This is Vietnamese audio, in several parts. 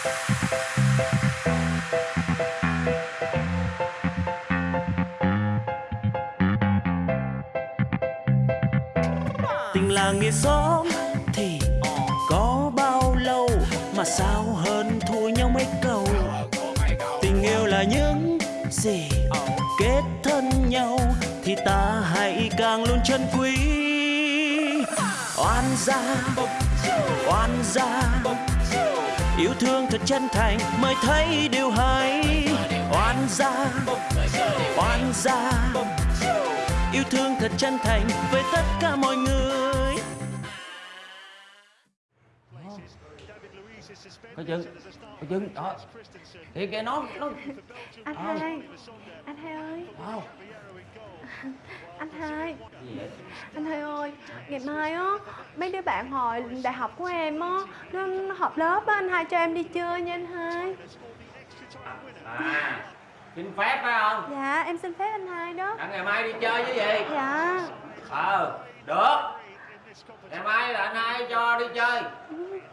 tình làng nghĩa xóm thì có bao lâu mà sao hơn thua nhau mấy câu? Tình yêu là những gì kết thân nhau thì ta hãy càng luôn trân quý. Oan gia oan gia yêu thương thật chân thành mới thấy điều hay. Oan gia oan gia yêu thương thật chân thành với tất cả mọi người. Có chừng có chừng đó. Thì kìa nó nó Anh hai Anh hai ơi? Anh hai gì vậy Anh hai ơi Ngày mai á. Mấy đứa bạn hồi đại học của em á Nó, nó họp lớp á Anh hai cho em đi chơi nha anh hai. À xin phép phải không? Dạ em xin phép anh hai đó. À, ngày mai đi chơi chứ gì? Dạ. Ờ được. Ngày mai là anh hai cho đi chơi.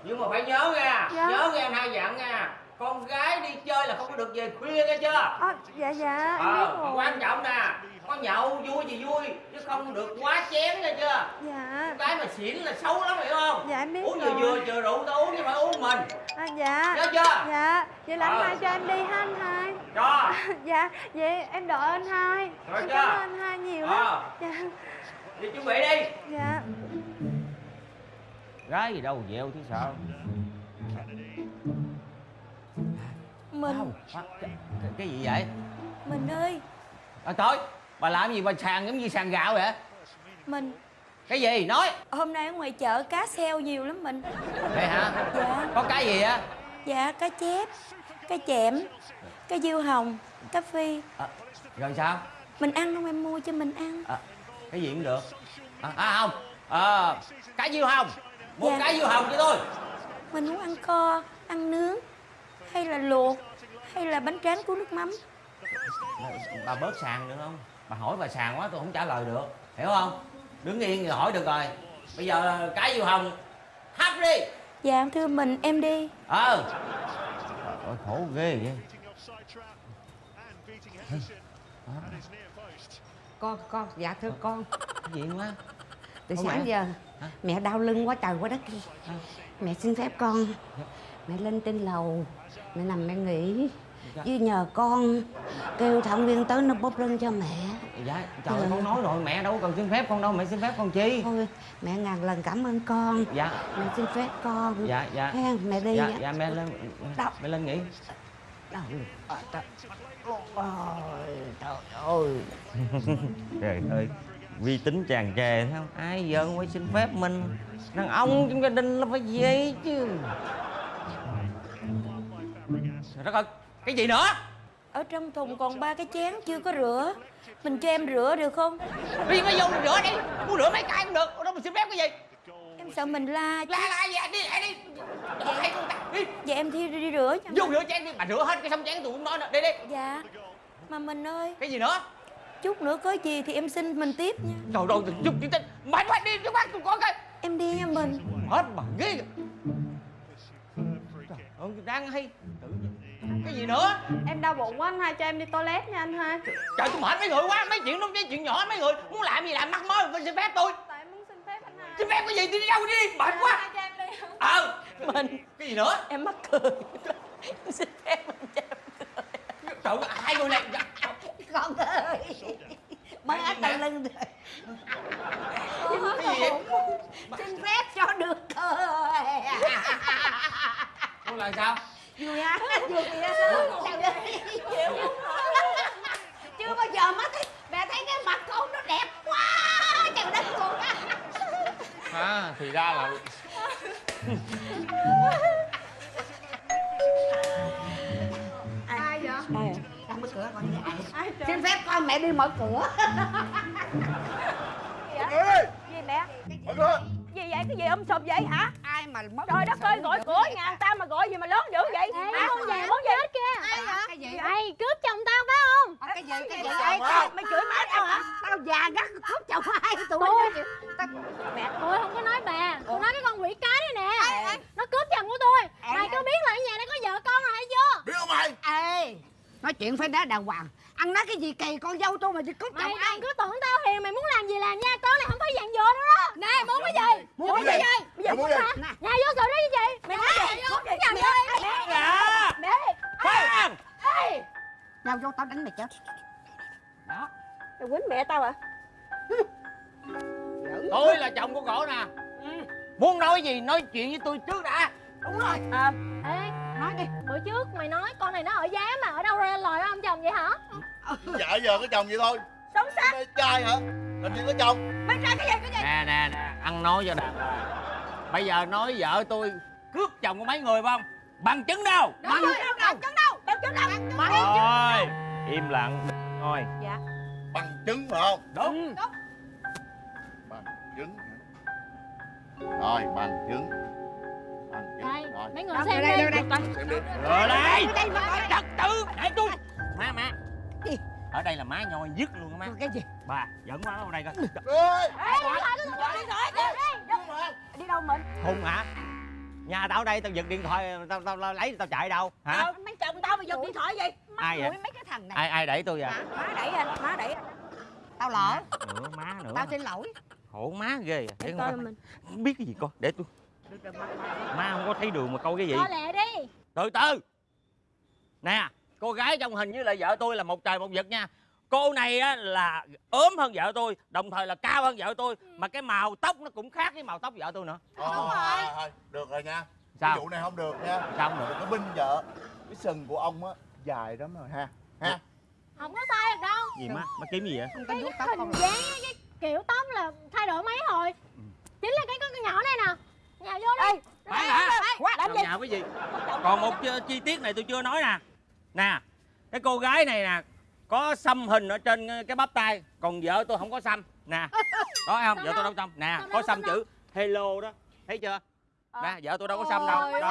Nhưng mà phải nhớ nha Dạ. nhớ nghe anh hai dặn nha con gái đi chơi là không có được về khuya nghe chưa? À, Dạ dạ ờ rồi. quan trọng nè có nhậu vui thì vui chứ không được quá chén nghe chưa? Dạ. Con gái mà xỉn là xấu lắm hiểu không? Dạ, em biết uống vừa vừa vừa rượu tao uống chứ phải uống mình. À, Dạ. Nhớ chưa? Dạ. Vậy là anh Ờ. hai cho em đi ha anh hai. Cho. Dạ Vậy em đợi anh hai. Rồi Em chưa? cảm ơn anh hai nhiều lắm. Ờ. Dạ. Đi chuẩn bị đi. Dạ. Gái gì đâu dẹo chứ sợ Mình cái, cái, cái gì vậy? Mình ơi. À, trời bà làm gì bà sàn giống như sàn gạo vậy? Mình cái gì? Nói. Hôm nay ở ngoài chợ cá heo nhiều lắm mình. Vậy hả? Dạ. Có cái gì á Dạ cá chép Cá chẽm Cá diêu hồng Cá phi. À, rồi sao? Mình ăn không? Em mua cho mình ăn. À, cái gì cũng được. À, à không. À, cá diêu hồng. Một Dạ. cá diêu hồng cho tôi. Mình muốn ăn kho Ăn nướng Hay là luộc Hay là bánh tráng cuốn nước mắm? Bà bớt sàn được không? Bà hỏi bà sàn quá tôi không trả lời được. Hiểu không? Đứng yên thì hỏi được rồi. Bây giờ cá diêu hồng. Hấp đi. Dạ thưa mình em đi. Ờ. Trời ơi, khổ ghê vậy. Con con dạ thưa con. Cái gì quá? Từ Ủa sáng mẹ? giờ Hả? mẹ đau lưng quá trời quá đất đi. Mẹ xin phép con. Mẹ lên trên lầu. Mẹ nằm mẹ nghỉ Dạ. chứ nhờ con kêu thẩm viên tới nó bóp lưng cho mẹ. Dạ trời ơi, Ừ. con nói rồi mẹ đâu có cần xin phép con đâu mẹ xin phép con chi? Thôi mẹ ngàn lần cảm ơn con. Dạ. Mẹ xin phép con. Dạ dạ. Ha mẹ đi dạ dạ mẹ lên Đâu? mẹ lên nghỉ. Đâu? À, trời ơi trời ơi. Trời ơi uy tín tràn trề thấy không? Ai giờ không phải xin phép mình. Đàn ông trong gia đình là phải vậy chứ. Trời đất ơi cái gì nữa? Ở trong thùng còn ba cái chén chưa có rửa. Mình cho em rửa được không? Đi mới vô rửa đi. Muốn rửa mấy cái cũng được. Đâu mà xin phép cái gì? Em sợ mình la chứ. la la gì anh đi anh đi Hay con ta, đi. Dạ em thi đi, đi rửa cho vô rửa chén đi. Bà rửa hết cái xong chén tôi cũng nói nữa đi đi. Dạ. Mà mình ơi. Cái gì nữa? Chút nữa có gì thì em xin mình tiếp nha. Trời ơi giúp chị tin mày phải đi chứ bác tôi có cái Em đi nha mình. Hết bà ghê đang hay. Cái gì nữa? Em đau bụng quá anh hai cho em đi toilet nha anh hai. Trời tôi mệt mấy người quá mấy chuyện đó mấy chuyện nhỏ mấy người. Muốn làm gì làm mắc mớ phải xin phép tôi. Tại em muốn xin phép anh hai. Xin phép cái gì? Đi đâu đi mệt quá. Hai cho em đi. Ờ. Mình. Cái gì nữa? Em mắc cười. Em xin phép mình cho em trời ơi hai người này con ơi. Mới hết đau lưng rồi. Cái gì xin phép cho được thôi con là sao vui á vui trời ơi chưa bao giờ má thấy mẹ thấy cái mặt con nó đẹp quá. Trời đất luôn á. À thì ra là Ai vậy? đây. Ra mở cửa con ai Ai xin phép con mẹ đi mở cửa. Gì mẹ? Mở cửa. Gì vậy? Cái gì um sùm vậy hả? Ai mà mất Trời đất ơi gọi cửa nhà người ta mà gọi gì mà lớn dữ vậy? Ê, Hả? con về Muốn gì? hết kìa ai hả? cái gì? Ê, cướp chồng tao phải không? cái gì? Cái gì? Vậy vậy mày chửi má tao hả? tao già gắt cướp chồng ai? Tụi Tôi- nó tao Mẹ tôi không có nói bà. Tôi nói cái con quỷ cái đây nè. Nó cướp chồng của tôi Mày có biết là ở nhà đây có vợ nói chuyện phải nói đàng hoàng. Ăn nói cái gì kỳ con dâu tôi mà đi cướp Mày chồng ai? cứ tưởng tao hiền Mày muốn làm gì làm nha Con đánh mày chết đó. Mày quýnh mẹ tao à? Tôi là chồng của cổ nè. Muốn nói gì nói chuyện với tôi trước đã. Đúng rồi. Ờ Ê nói đi. Bữa trước mày nói con này nó ở giá mà Ở đâu ra lời ông chồng vậy hả? Dạ giờ có chồng vậy thôi. Sống sát Mê trai hả? Làm gì có chồng. Mày trai cái gì cái gì? Nè nè nè ăn nói cho đàng bây giờ nói vợ tôi cướp chồng của mấy người phải không? Bằng chứng đâu. Đúng rồi Bằng chứng đâu. Bằng chứng đâu. Bằng thôi im lặng thôi Bằng chứng phải không đúng Bằng chứng? Rồi bằng chứng Bằng chứng Đây Rồi Mấy người Đâu, xem đây, đi đây, đây, đây. xem đi đây đây mà coi trật tự để tôi má má Gì? ở đây là má nhoi dứt luôn á má cái gì bà dẫn má vào đây coi Đi đâu mình hùng hả nhà tao ở đây tao giật điện thoại tao tao, tao lấy tao chạy đâu? Hả? Mấy chồng tao mà giật điện thoại gì ai vậy? mấy cái thằng này. Ai ai đẩy tôi vậy? Má đẩy anh Má đẩy tao lỡ. Nữa má nữa. Tao xin lỗi. Khổ má ghê à. để Coi con mình. Không biết cái gì con để tôi. Má không có thấy đường mà coi cái gì. Coi lẹ đi. Từ từ. Nè cô gái trong hình với lại vợ tôi là một trời một vực nha cô này á là ốm hơn vợ tôi đồng thời là cao hơn vợ tôi mà cái màu tóc nó cũng khác với màu tóc vợ tôi nữa. Thôi, thôi, thôi, Được rồi nha. Sao? Cái vụ này không được nha. Sao không được? Đừng có binh vợ. Cái sừng của ông á Dài lắm rồi ha Ha. Không có sai được đâu. Gì má má kiếm gì vậy? Không có vuốt tóc Hình dáng cái kiểu tóc là thay đổi mấy hồi. Chính là cái con cái nhỏ này nè. Nhà vô đi. Khoan hả? Làm Làm gì? nhà cái gì? Còn một chi tiết này tôi chưa nói nè. Nè cái cô gái này nè có xăm hình ở trên cái bắp tay còn vợ tôi không có xăm. Nè có thấy không? Vợ tôi đâu? xăm. Nè có xăm chữ hello đó. Thấy chưa? Nè vợ tôi đâu có xăm đâu. Trời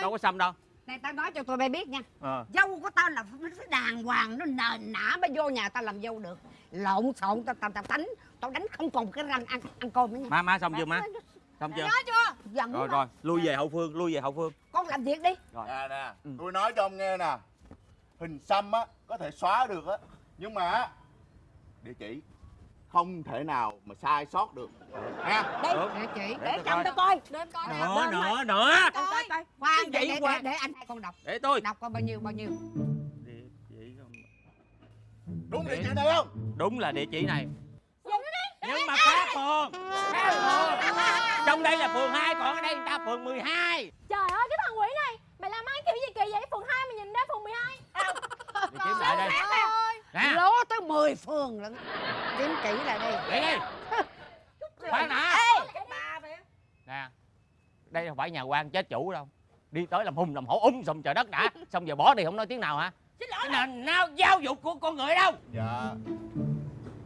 đâu, có xăm đâu. Này tao nói cho tụi bay biết nha. Ờ. Dâu của tao là phải đàng hoàng nó nền nã mới vô nhà tao làm dâu được. Lộn xộn tao tao tao đánh tao đánh không còn cái răng ăn ăn cơm nữa nha. Má má xong chưa má? Xong chưa? Nói chưa? Giận rồi rồi lui về hậu phương lui về hậu phương. Con làm việc đi. Nè nè Ừ. Tôi nói cho ông nghe nè Hình xăm á Có thể xóa được á. Nhưng mà á, Địa chỉ Không thể nào mà sai sót được. Ha? Được. Để chị để tôi Chồng coi. tao coi. Để em coi. Nữa nữa nữa Coi. coi. coi khoan để, Vậy để, khoan. để, để anh hai con đọc. Để tôi. Đọc coi bao nhiêu bao nhiêu. Địa chỉ không? Đúng địa chỉ này không? Đúng là địa chỉ này. Nhưng mà khác phường. Khác phường. Trong đây là phường 2 còn ở đây người ta phường 12 Trời ơi cái thằng quỷ này Mày làm ăn kiểu gì kỳ vậy Phường 2 mà nhìn ra phường 12 đi kiếm lại đây. Nè. lố tới 10 phường lận. Kiếm kỹ lại đây để đi. Khoan vậy nè. Đây không phải nhà quan chết chủ đâu. Đi tới làm hùng làm hổ ung sùm trời đất đã. Xong giờ bỏ đi không nói tiếng nào hả? Xin cái nền nào giáo dục của con người đâu? Dạ.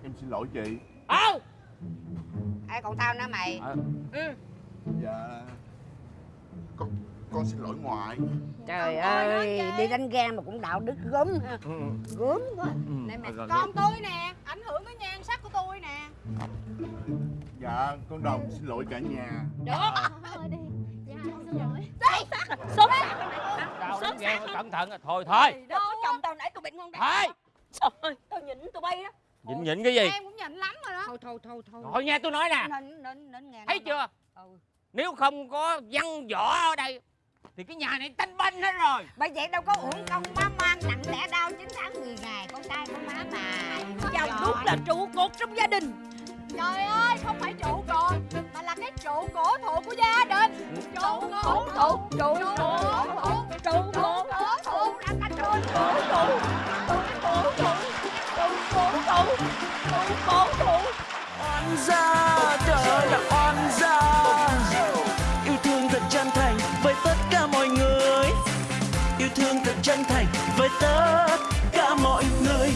Em xin lỗi chị. Ờ ai còn tao nữa mày. Dạ. Con con xin lỗi ngoại. Trời ơi đi đánh ghen mà cũng đạo đức gớm ha. Ừ, gớm quá. Ừ, mày rồi, rồi. Con tôi nè Ảnh hưởng tới nhan sắc của tôi nè. Dạ con đồng xin lỗi cả nhà. Thôi đi Dạ xin lỗi. sao đánh ghen cẩn thận. À. thôi. Thôi Đâu có chồng tao nãy tụi bệnh ngon thôi Trời Tao nhịn tụi bay đó nhịn nhịn cái gì? Em cũng nhịn lắm rồi đó. Thôi thôi thôi thôi. Thôi nghe tôi nói nè. Nghe thấy chưa? Ừ. nếu không có văn võ ở đây thì cái nhà này tanh banh hết rồi. Bởi vậy đâu có uổng công má mang nặng đẻ đau 9 tháng 10 ngày con trai của má mà Chồng đúng là trụ cột trong gia đình. Trời ơi không phải trụ cột Mà là cái trụ cổ thụ của gia đình. Trụ cổ thụ Trụ cổ thụ Trụ cổ thụ Anh anh trụ cổ thụ Trụ cổ thụ Trụ cổ thụ Trụ cổ thụ oan gia chân thành với tất cả mọi người.